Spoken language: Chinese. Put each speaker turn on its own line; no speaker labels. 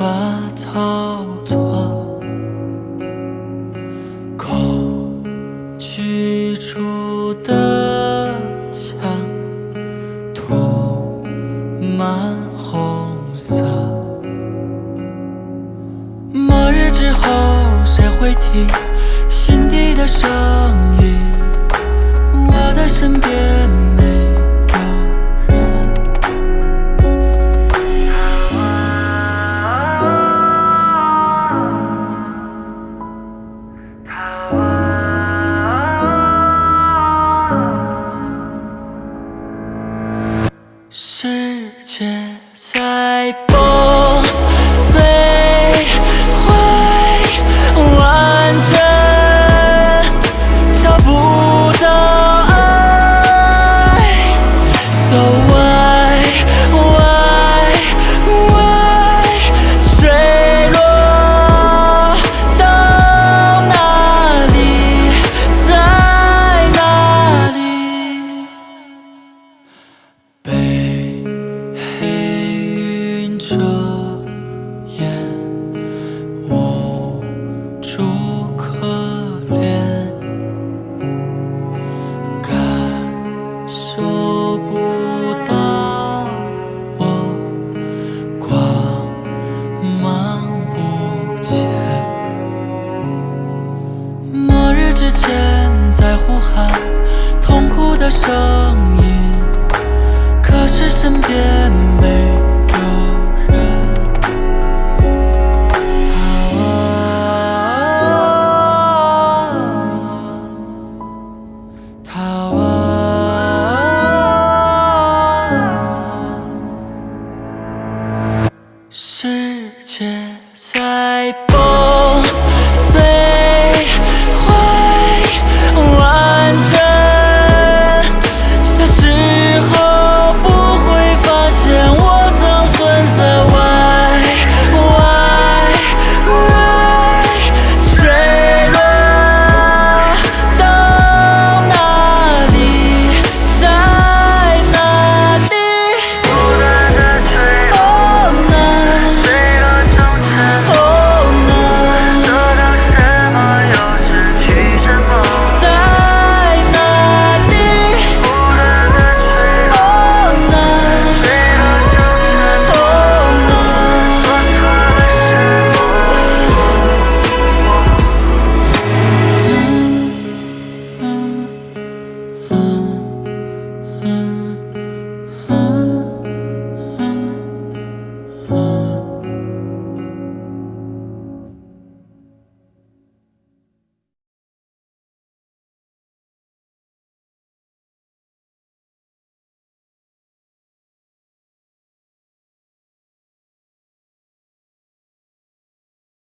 法逃脱。恐惧住的墙，涂满红色。末日之后，谁会听心底的声音？我的身边世界在前，在呼喊痛苦的声音。可是身边